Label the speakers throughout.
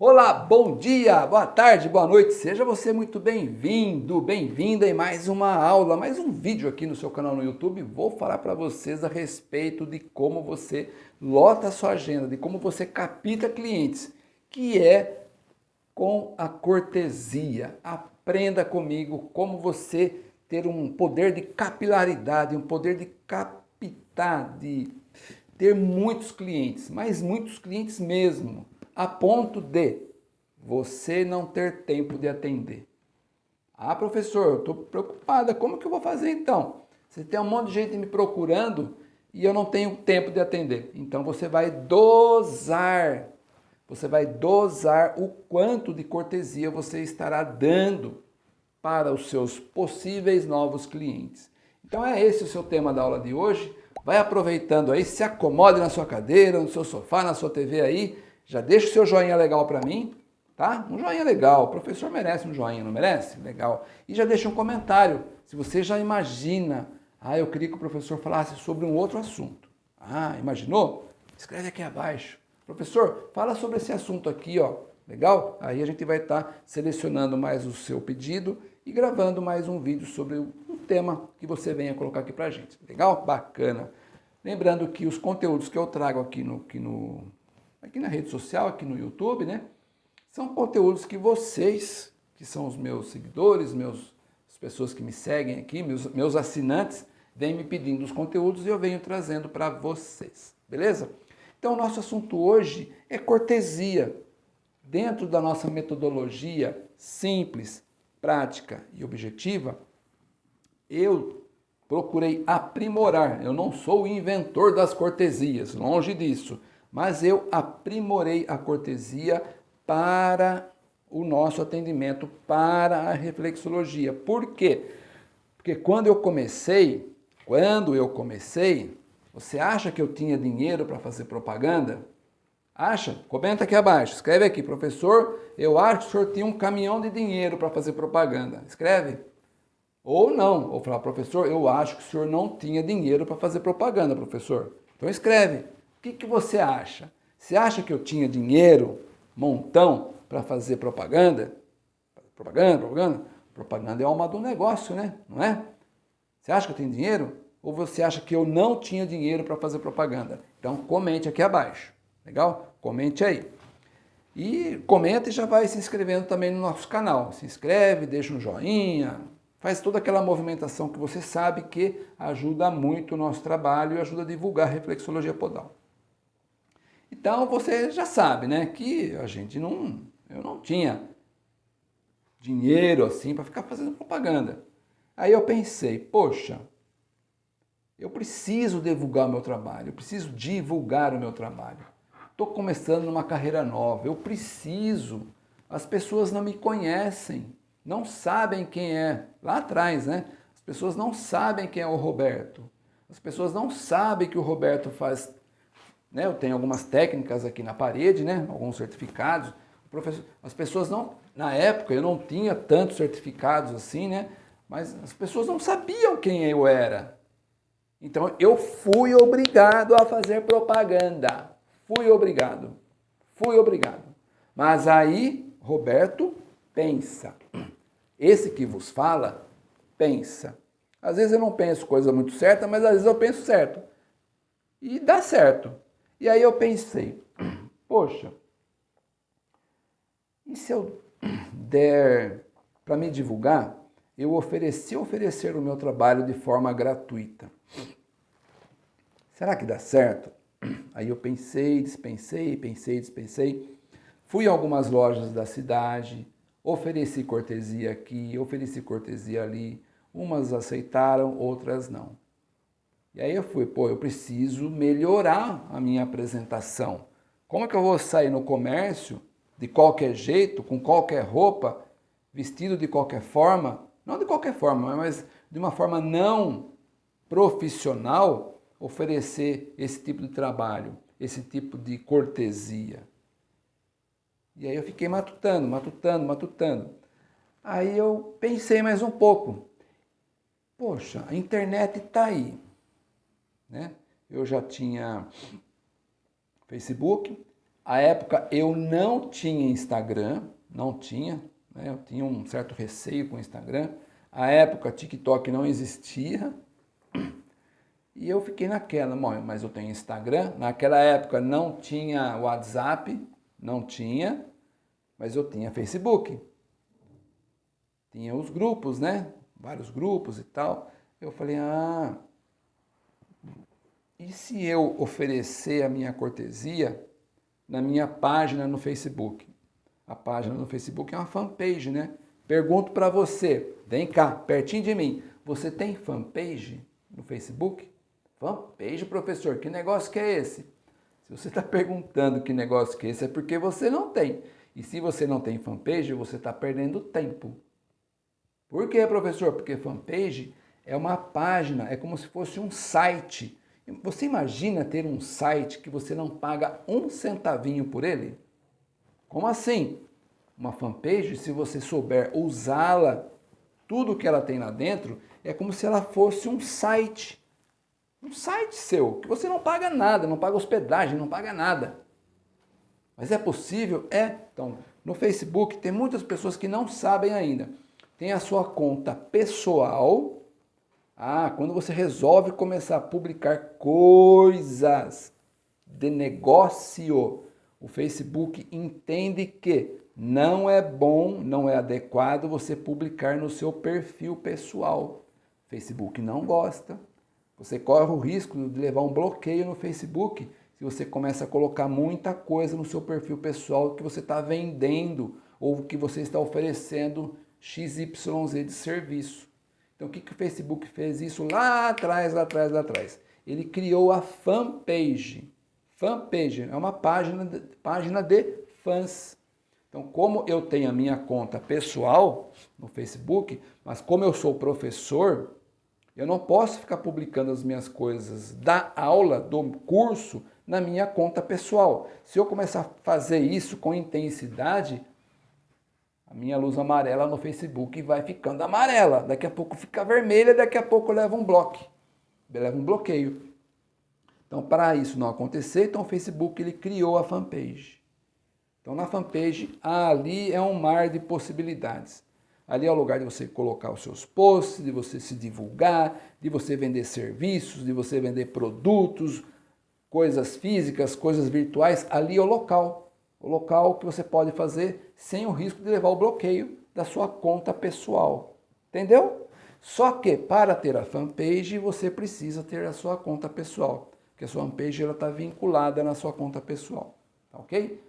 Speaker 1: Olá, bom dia, boa tarde, boa noite, seja você muito bem-vindo, bem-vinda em mais uma aula, mais um vídeo aqui no seu canal no YouTube. Vou falar para vocês a respeito de como você lota a sua agenda, de como você capta clientes, que é com a cortesia. Aprenda comigo como você ter um poder de capilaridade, um poder de captar, de ter muitos clientes, mas muitos clientes mesmo a ponto de você não ter tempo de atender. Ah, professor, eu estou preocupada, como que eu vou fazer então? Você tem um monte de gente me procurando e eu não tenho tempo de atender. Então você vai dosar, você vai dosar o quanto de cortesia você estará dando para os seus possíveis novos clientes. Então é esse o seu tema da aula de hoje. Vai aproveitando aí, se acomode na sua cadeira, no seu sofá, na sua TV aí, já deixa o seu joinha legal para mim, tá? Um joinha legal, o professor merece um joinha, não merece? Legal. E já deixa um comentário, se você já imagina, ah, eu queria que o professor falasse sobre um outro assunto. Ah, imaginou? Escreve aqui abaixo. Professor, fala sobre esse assunto aqui, ó. Legal? Aí a gente vai estar tá selecionando mais o seu pedido e gravando mais um vídeo sobre o tema que você venha colocar aqui pra gente. Legal? Bacana. Lembrando que os conteúdos que eu trago aqui no, aqui no aqui na rede social, aqui no YouTube, né? São conteúdos que vocês, que são os meus seguidores, meus, as pessoas que me seguem aqui, meus, meus assinantes, vêm me pedindo os conteúdos e eu venho trazendo para vocês, beleza? Então, o nosso assunto hoje é cortesia. Dentro da nossa metodologia simples, prática e objetiva, eu procurei aprimorar. Eu não sou o inventor das cortesias, longe disso mas eu aprimorei a cortesia para o nosso atendimento, para a reflexologia. Por quê? Porque quando eu comecei, quando eu comecei, você acha que eu tinha dinheiro para fazer propaganda? Acha? Comenta aqui abaixo, escreve aqui, professor, eu acho que o senhor tinha um caminhão de dinheiro para fazer propaganda. Escreve. Ou não, ou falar, professor, eu acho que o senhor não tinha dinheiro para fazer propaganda, professor. Então escreve. O que, que você acha? Você acha que eu tinha dinheiro, montão, para fazer propaganda? Propaganda, propaganda? Propaganda é alma do negócio, né? Não é? Você acha que eu tenho dinheiro? Ou você acha que eu não tinha dinheiro para fazer propaganda? Então comente aqui abaixo, legal? Comente aí. E comenta e já vai se inscrevendo também no nosso canal. Se inscreve, deixa um joinha, faz toda aquela movimentação que você sabe que ajuda muito o nosso trabalho e ajuda a divulgar a reflexologia podal. Então você já sabe, né, que a gente não, eu não tinha dinheiro assim para ficar fazendo propaganda. Aí eu pensei, poxa, eu preciso divulgar o meu trabalho, eu preciso divulgar o meu trabalho. Estou começando numa carreira nova, eu preciso. As pessoas não me conhecem, não sabem quem é. Lá atrás, né? As pessoas não sabem quem é o Roberto. As pessoas não sabem que o Roberto faz né? Eu tenho algumas técnicas aqui na parede, né? alguns certificados. As pessoas não, na época eu não tinha tantos certificados assim, né? mas as pessoas não sabiam quem eu era. Então eu fui obrigado a fazer propaganda. Fui obrigado. Fui obrigado. Mas aí, Roberto, pensa. Esse que vos fala, pensa. Às vezes eu não penso coisa muito certa, mas às vezes eu penso certo. E dá certo. E aí eu pensei, poxa, e se eu der para me divulgar, eu ofereci oferecer o meu trabalho de forma gratuita. Será que dá certo? Aí eu pensei, dispensei, pensei, dispensei. Fui a algumas lojas da cidade, ofereci cortesia aqui, ofereci cortesia ali. Umas aceitaram, outras não. E aí eu fui, pô, eu preciso melhorar a minha apresentação. Como é que eu vou sair no comércio de qualquer jeito, com qualquer roupa, vestido de qualquer forma, não de qualquer forma, mas de uma forma não profissional, oferecer esse tipo de trabalho, esse tipo de cortesia. E aí eu fiquei matutando, matutando, matutando. Aí eu pensei mais um pouco. Poxa, a internet está aí. Né? Eu já tinha Facebook, A época eu não tinha Instagram, não tinha, né? eu tinha um certo receio com o Instagram. A época TikTok não existia. E eu fiquei naquela, mas eu tenho Instagram. Naquela época não tinha WhatsApp, não tinha, mas eu tinha Facebook. Tinha os grupos, né? Vários grupos e tal. Eu falei, ah, e se eu oferecer a minha cortesia na minha página no Facebook? A página no Facebook é uma fanpage, né? Pergunto para você, vem cá, pertinho de mim, você tem fanpage no Facebook? Fanpage, professor, que negócio que é esse? Se você está perguntando que negócio que é esse, é porque você não tem. E se você não tem fanpage, você está perdendo tempo. Por quê, professor? Porque fanpage é uma página, é como se fosse um site. Você imagina ter um site que você não paga um centavinho por ele? Como assim? Uma fanpage, se você souber usá-la, tudo que ela tem lá dentro, é como se ela fosse um site. Um site seu, que você não paga nada, não paga hospedagem, não paga nada. Mas é possível? É. Então, no Facebook tem muitas pessoas que não sabem ainda. Tem a sua conta pessoal. Ah, quando você resolve começar a publicar coisas de negócio, o Facebook entende que não é bom, não é adequado você publicar no seu perfil pessoal. Facebook não gosta. Você corre o risco de levar um bloqueio no Facebook se você começa a colocar muita coisa no seu perfil pessoal que você está vendendo ou que você está oferecendo XYZ de serviço. Então o que, que o Facebook fez isso lá atrás, lá atrás, lá atrás? Ele criou a fanpage. Fanpage é uma página de, página de fãs. Então, como eu tenho a minha conta pessoal no Facebook, mas como eu sou professor, eu não posso ficar publicando as minhas coisas da aula, do curso, na minha conta pessoal. Se eu começar a fazer isso com intensidade, a minha luz amarela no Facebook vai ficando amarela. Daqui a pouco fica vermelha, daqui a pouco leva um bloco, leva um bloqueio. Então, para isso não acontecer, então o Facebook ele criou a fanpage. Então, na fanpage, ali é um mar de possibilidades. Ali é o lugar de você colocar os seus posts, de você se divulgar, de você vender serviços, de você vender produtos, coisas físicas, coisas virtuais. Ali é o local. O local que você pode fazer sem o risco de levar o bloqueio da sua conta pessoal. Entendeu? Só que para ter a fanpage, você precisa ter a sua conta pessoal. Porque a sua fanpage está vinculada na sua conta pessoal. Tá ok?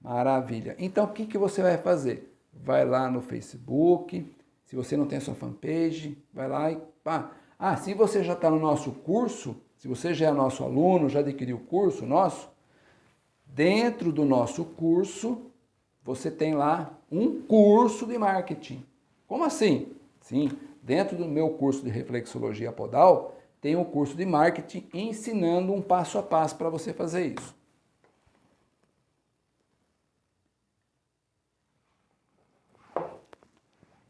Speaker 1: Maravilha. Então, o que, que você vai fazer? vai lá no Facebook, se você não tem a sua fanpage, vai lá e pá. Ah, se você já está no nosso curso, se você já é nosso aluno, já adquiriu o curso nosso, dentro do nosso curso, você tem lá um curso de marketing. Como assim? Sim, dentro do meu curso de reflexologia podal, tem um curso de marketing ensinando um passo a passo para você fazer isso.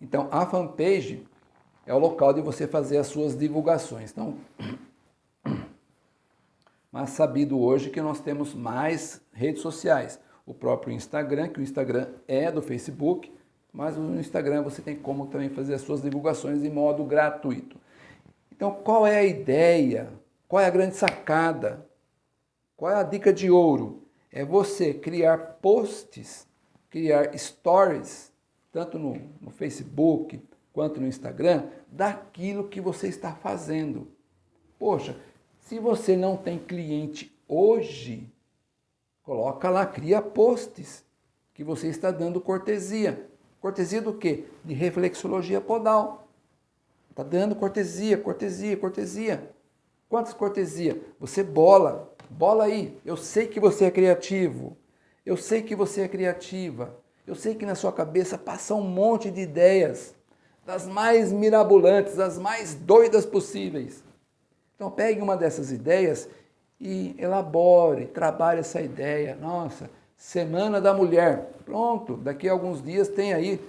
Speaker 1: Então, a fanpage é o local de você fazer as suas divulgações. Então, mas sabido hoje que nós temos mais redes sociais. O próprio Instagram, que o Instagram é do Facebook, mas no Instagram você tem como também fazer as suas divulgações em modo gratuito. Então, qual é a ideia? Qual é a grande sacada? Qual é a dica de ouro? É você criar posts, criar stories tanto no, no Facebook quanto no Instagram, daquilo que você está fazendo. Poxa, se você não tem cliente hoje, coloca lá, cria posts que você está dando cortesia. Cortesia do quê? De reflexologia podal. Está dando cortesia, cortesia, cortesia. Quantas cortesia? Você bola, bola aí. Eu sei que você é criativo. Eu sei que você é criativa. Eu sei que na sua cabeça passa um monte de ideias, das mais mirabolantes, das mais doidas possíveis. Então pegue uma dessas ideias e elabore, trabalhe essa ideia. Nossa, Semana da Mulher. Pronto, daqui a alguns dias tem aí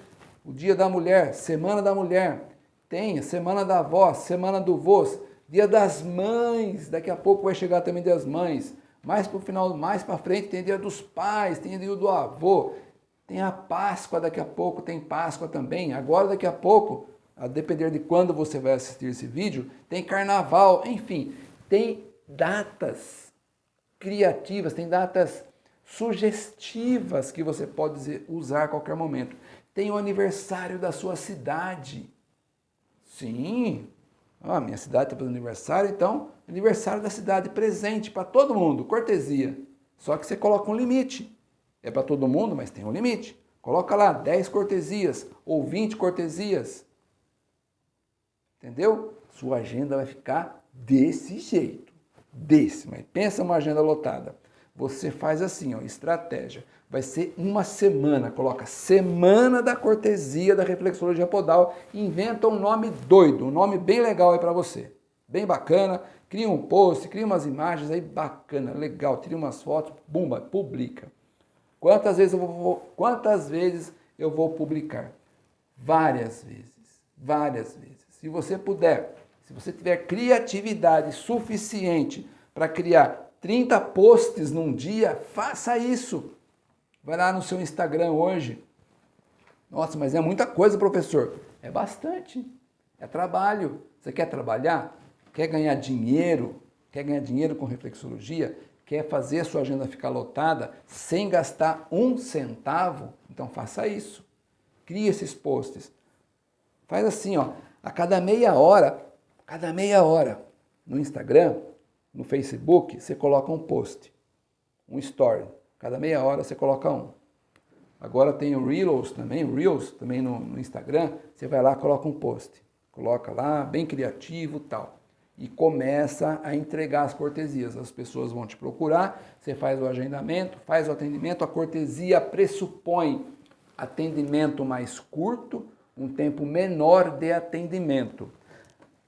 Speaker 1: o Dia da Mulher, Semana da Mulher. Tem Semana da Avó, Semana do Vôs, Dia das Mães. Daqui a pouco vai chegar também Dia das Mães. Mais para o final, mais para frente tem dia dos pais, tem dia do avô, tem a Páscoa daqui a pouco, tem Páscoa também. Agora daqui a pouco, a depender de quando você vai assistir esse vídeo, tem Carnaval, enfim, tem datas criativas, tem datas sugestivas que você pode usar a qualquer momento. Tem o aniversário da sua cidade. Sim, ah, minha cidade está fazendo aniversário, então aniversário da cidade, presente para todo mundo, cortesia. Só que você coloca um limite. É para todo mundo, mas tem um limite. Coloca lá 10 cortesias ou 20 cortesias. Entendeu? Sua agenda vai ficar desse jeito. Desse, mas pensa uma agenda lotada. Você faz assim, ó, estratégia. Vai ser uma semana, coloca Semana da Cortesia da Reflexologia Podal. Inventa um nome doido, um nome bem legal aí para você. Bem bacana, cria um post, cria umas imagens aí bacana, legal, tira umas fotos, bumba, publica. Quantas vezes eu vou, quantas vezes eu vou publicar? Várias vezes, várias vezes. Se você puder, se você tiver criatividade suficiente para criar 30 posts num dia, faça isso. Vai lá no seu Instagram hoje. Nossa, mas é muita coisa, professor. É bastante. É trabalho. Você quer trabalhar? Quer ganhar dinheiro? Quer ganhar dinheiro com reflexologia? Quer fazer a sua agenda ficar lotada sem gastar um centavo? Então faça isso. Crie esses posts. Faz assim, ó, a cada meia hora, cada meia hora, no Instagram, no Facebook, você coloca um post, um story. Cada meia hora você coloca um. Agora tem o Reels também, Reels também no, no Instagram, você vai lá coloca um post. Coloca lá, bem criativo tal. E começa a entregar as cortesias. As pessoas vão te procurar, você faz o agendamento, faz o atendimento. A cortesia pressupõe atendimento mais curto, um tempo menor de atendimento.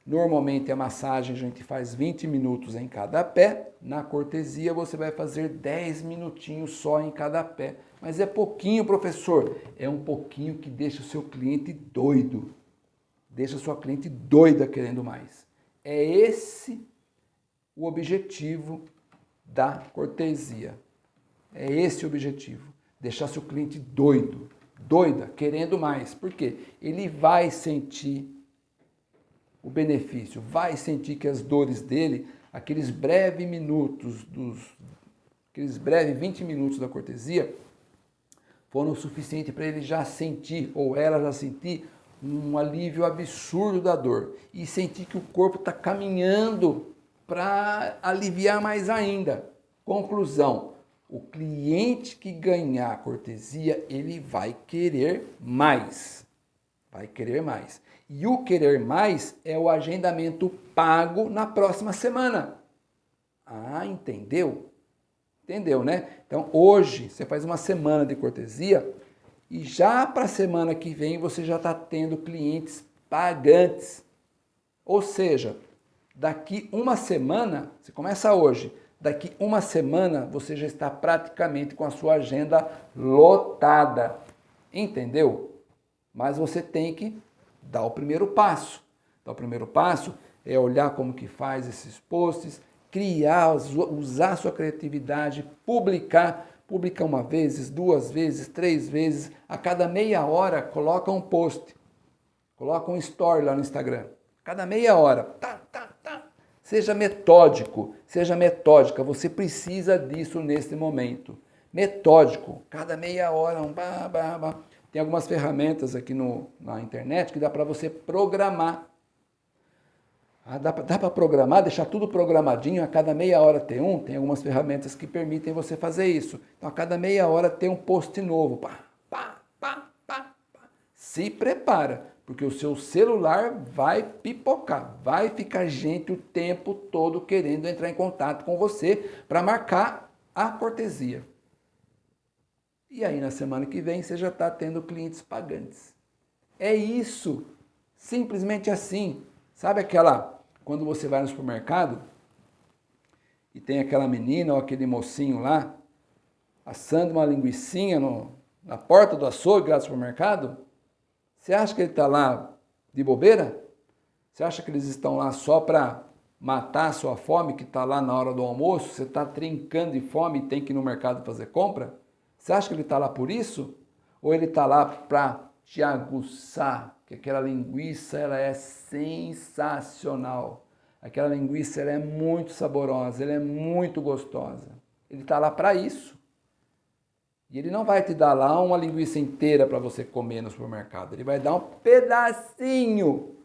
Speaker 1: Normalmente a massagem a gente faz 20 minutos em cada pé, na cortesia você vai fazer 10 minutinhos só em cada pé. Mas é pouquinho, professor. É um pouquinho que deixa o seu cliente doido. Deixa a sua cliente doida querendo mais. É esse o objetivo da cortesia. É esse o objetivo. Deixar seu cliente doido, doida, querendo mais. Por quê? Ele vai sentir o benefício, vai sentir que as dores dele, aqueles breves minutos, dos, aqueles breves 20 minutos da cortesia, foram o suficiente para ele já sentir, ou ela já sentir, um alívio absurdo da dor e sentir que o corpo está caminhando para aliviar mais ainda. Conclusão, o cliente que ganhar a cortesia, ele vai querer mais. Vai querer mais. E o querer mais é o agendamento pago na próxima semana. Ah, entendeu? Entendeu, né? Então, hoje, você faz uma semana de cortesia e já para a semana que vem você já está tendo clientes pagantes. Ou seja, daqui uma semana, você começa hoje, daqui uma semana você já está praticamente com a sua agenda lotada. Entendeu? Mas você tem que dá o primeiro passo. Então, o primeiro passo é olhar como que faz esses posts, criar, usar sua criatividade, publicar, publicar uma vez, duas vezes, três vezes, a cada meia hora coloca um post, coloca um story lá no Instagram, cada meia hora, tá. Seja metódico, seja metódica, você precisa disso nesse momento. Metódico, cada meia hora, um bah, bah, bah. Tem algumas ferramentas aqui no, na internet que dá para você programar. Ah, dá para programar, deixar tudo programadinho, a cada meia hora tem um, tem algumas ferramentas que permitem você fazer isso. Então, a cada meia hora tem um post novo. Pá, pá, pá, pá, pá. Se prepara, porque o seu celular vai pipocar, vai ficar gente o tempo todo querendo entrar em contato com você para marcar a cortesia. E aí na semana que vem você já está tendo clientes pagantes. É isso, simplesmente assim. Sabe aquela, quando você vai no supermercado e tem aquela menina ou aquele mocinho lá assando uma linguiçinha no, na porta do açougue lá do supermercado? Você acha que ele está lá de bobeira? Você acha que eles estão lá só para matar a sua fome que está lá na hora do almoço, você está trincando de fome e tem que ir no mercado fazer compra? Você acha que ele está lá por isso? Ou ele está lá para te aguçar? Que aquela linguiça ela é sensacional. Aquela linguiça ela é muito saborosa, ela é muito gostosa. Ele está lá para isso. E ele não vai te dar lá uma linguiça inteira para você comer no supermercado. Ele vai dar um pedacinho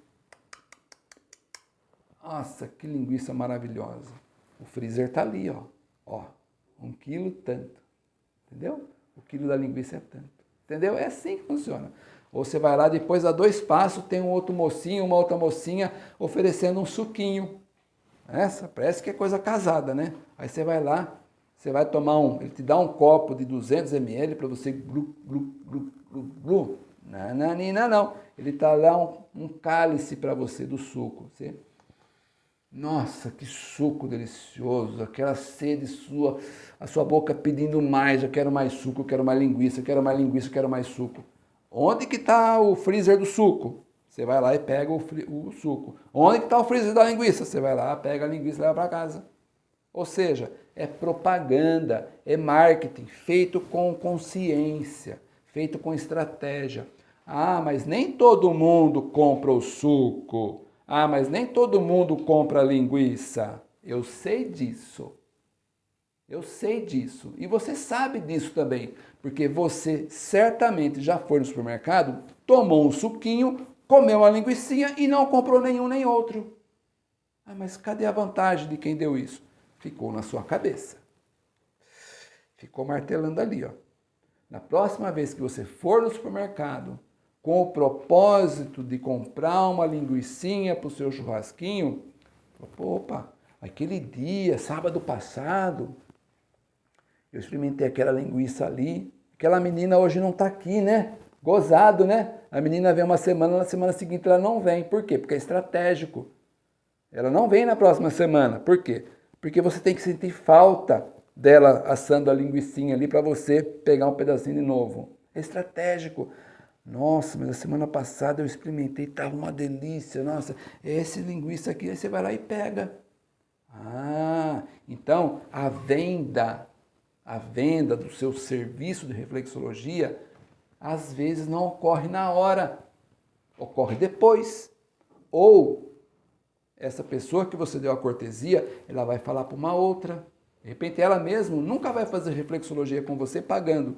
Speaker 1: nossa, que linguiça maravilhosa. O freezer tá ali, ó. Ó, um quilo tanto. Entendeu? O quilo da linguiça é tanto. Entendeu? É assim que funciona. Ou você vai lá, depois a dois passos, tem um outro mocinho, uma outra mocinha oferecendo um suquinho. Essa parece que é coisa casada, né? Aí você vai lá, você vai tomar um, ele te dá um copo de 200 ml para você glu, glu, glu, glu, glu. Não. Ele tá lá um, um cálice para você do suco. Você nossa, que suco delicioso, aquela sede sua, a sua boca pedindo mais, eu quero mais suco, eu quero mais linguiça, eu quero mais linguiça, eu quero mais suco. Onde que está o freezer do suco? Você vai lá e pega o, o suco. Onde que está o freezer da linguiça? Você vai lá, pega a linguiça e leva para casa. Ou seja, é propaganda, é marketing feito com consciência, feito com estratégia. Ah, mas nem todo mundo compra o suco. Ah, mas nem todo mundo compra linguiça. Eu sei disso. Eu sei disso. E você sabe disso também, porque você certamente já foi no supermercado, tomou um suquinho, comeu uma linguiça e não comprou nenhum nem outro. Ah, mas cadê a vantagem de quem deu isso? Ficou na sua cabeça. Ficou martelando ali, ó. Na próxima vez que você for no supermercado, com o propósito de comprar uma linguiçinha para o seu churrasquinho, opa, aquele dia, sábado passado, eu experimentei aquela linguiça ali, aquela menina hoje não está aqui, né? Gozado, né? A menina vem uma semana, na semana seguinte ela não vem. Por quê? Porque é estratégico. Ela não vem na próxima semana. Por quê? Porque você tem que sentir falta dela assando a linguiçinha ali para você pegar um pedacinho de novo. É estratégico. Nossa, mas a semana passada eu experimentei, estava uma delícia. Nossa, esse linguiça aqui, aí você vai lá e pega. Ah, então a venda, a venda do seu serviço de reflexologia, às vezes não ocorre na hora, ocorre depois. Ou essa pessoa que você deu a cortesia, ela vai falar para uma outra. De repente ela mesmo nunca vai fazer reflexologia com você pagando,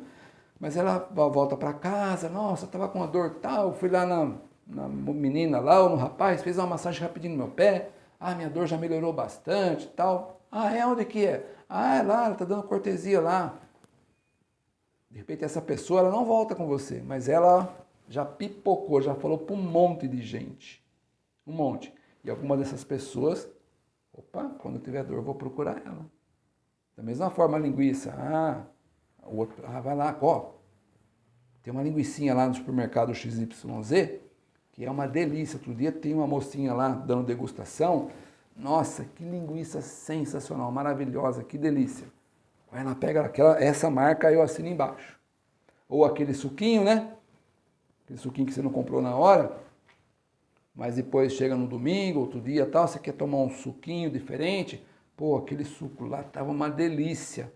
Speaker 1: mas ela volta para casa, nossa, estava com uma dor tal, fui lá na, na menina lá, ou no rapaz, fez uma massagem rapidinho no meu pé, ah, minha dor já melhorou bastante tal. Ah, é? Onde que é? Ah, é lá, ela está dando cortesia lá. De repente essa pessoa, ela não volta com você, mas ela já pipocou, já falou para um monte de gente. Um monte. E alguma dessas pessoas, opa, quando tiver dor, vou procurar ela. Da mesma forma, a linguiça, ah, o outro, ah, vai lá, ó, tem uma linguiçinha lá no supermercado XYZ, que é uma delícia. Outro dia tem uma mocinha lá dando degustação. Nossa, que linguiça sensacional, maravilhosa, que delícia. Vai lá, pega aquela, essa marca, eu assino embaixo. Ou aquele suquinho, né? Aquele suquinho que você não comprou na hora, mas depois chega no domingo, outro dia tal, você quer tomar um suquinho diferente. Pô, aquele suco lá tava uma delícia.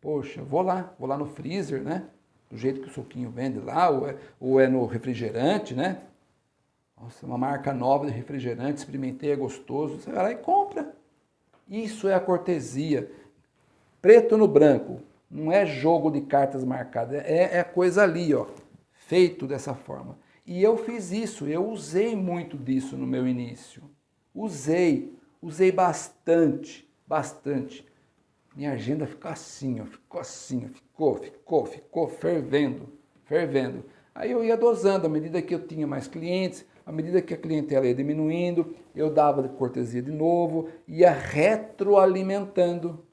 Speaker 1: Poxa, vou lá, vou lá no freezer, né? do jeito que o suquinho vende lá, ou é, ou é no refrigerante, né? Nossa, uma marca nova de refrigerante, experimentei, é gostoso. Você vai lá e compra. Isso é a cortesia. Preto no branco. Não é jogo de cartas marcadas. É, é coisa ali, ó. Feito dessa forma. E eu fiz isso. Eu usei muito disso no meu início. Usei. Usei bastante. Bastante. Minha agenda ficou assim, ó, ficou assim, ó, ficou, ficou, ficou fervendo, fervendo. Aí eu ia dosando, à medida que eu tinha mais clientes, à medida que a clientela ia diminuindo, eu dava cortesia de novo, ia retroalimentando.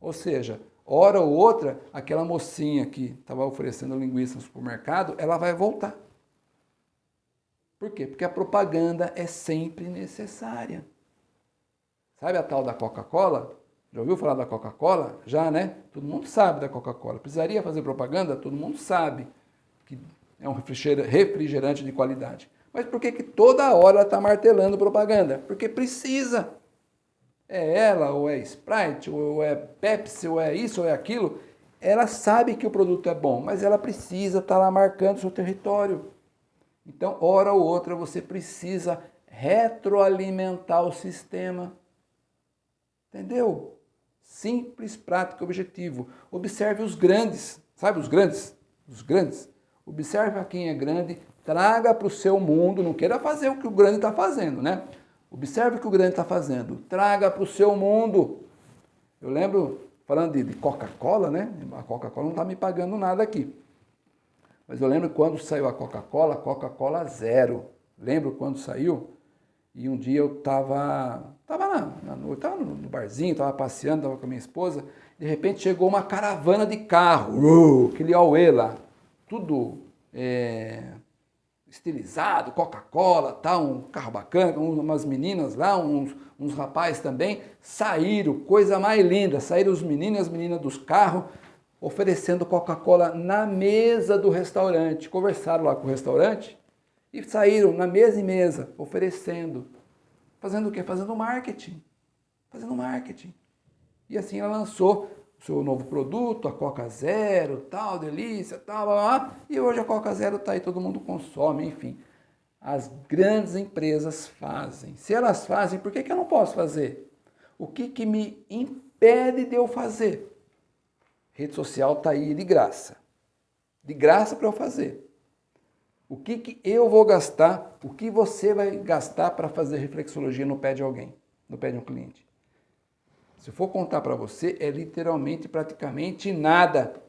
Speaker 1: Ou seja, hora ou outra, aquela mocinha que estava oferecendo linguiça no supermercado, ela vai voltar. Por quê? Porque a propaganda é sempre necessária. Sabe a tal da Coca-Cola? Já ouviu falar da Coca-Cola? Já, né? Todo mundo sabe da Coca-Cola. Precisaria fazer propaganda? Todo mundo sabe que é um refrigerante de qualidade. Mas por que, que toda hora ela está martelando propaganda? Porque precisa. É ela, ou é Sprite, ou é Pepsi, ou é isso, ou é aquilo. Ela sabe que o produto é bom, mas ela precisa estar tá lá marcando o seu território. Então, hora ou outra, você precisa retroalimentar o sistema. Entendeu? Simples, prático, objetivo. Observe os grandes, sabe os grandes? Os grandes. Observe a quem é grande, traga para o seu mundo, não queira fazer o que o grande está fazendo, né? Observe o que o grande está fazendo, traga para o seu mundo. Eu lembro, falando de, de Coca-Cola, né? A Coca-Cola não está me pagando nada aqui. Mas eu lembro quando saiu a Coca-Cola, Coca-Cola zero. Lembro quando saiu? E um dia eu estava tava na, na, tava no barzinho, estava passeando, estava com a minha esposa. De repente chegou uma caravana de carro, uh, aquele auê lá, tudo é, estilizado, Coca-Cola, tal, um carro bacana, umas meninas lá, uns, uns rapazes também, saíram, coisa mais linda, saíram os meninos e as meninas dos carros, oferecendo Coca-Cola na mesa do restaurante. Conversaram lá com o restaurante e saíram na mesa e mesa, oferecendo. Fazendo o quê? Fazendo marketing. Fazendo marketing. E assim ela lançou o seu novo produto, a Coca Zero, tal, delícia, tal, blá, blá, e hoje a Coca Zero está aí, todo mundo consome, enfim. As grandes empresas fazem. Se elas fazem, por que, que eu não posso fazer? O que, que me impede de eu fazer? Rede social está aí de graça. De graça para eu fazer. O que, que eu vou gastar, o que você vai gastar para fazer reflexologia no pé de alguém, no pé de um cliente? Se for contar para você, é literalmente, praticamente nada.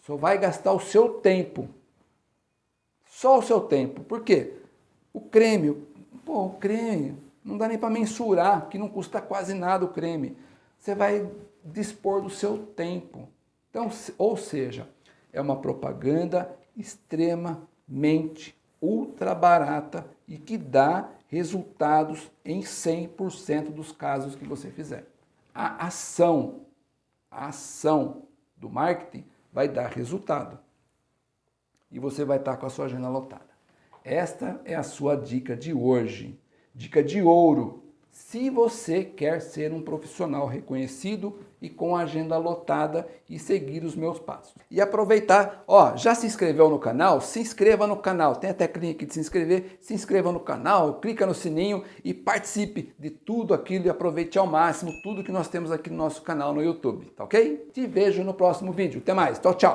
Speaker 1: Só vai gastar o seu tempo. Só o seu tempo. Por quê? O creme, pô, o creme, não dá nem para mensurar, que não custa quase nada o creme. Você vai dispor do seu tempo. Então, ou seja, é uma propaganda extrema mente ultra barata e que dá resultados em 100% dos casos que você fizer. A ação, a ação do marketing vai dar resultado. E você vai estar com a sua agenda lotada. Esta é a sua dica de hoje. Dica de ouro se você quer ser um profissional reconhecido e com agenda lotada e seguir os meus passos. E aproveitar, ó, já se inscreveu no canal? Se inscreva no canal, tem a teclinha aqui de se inscrever, se inscreva no canal, clica no sininho e participe de tudo aquilo e aproveite ao máximo tudo que nós temos aqui no nosso canal no YouTube, tá ok? Te vejo no próximo vídeo, até mais, tchau, tchau!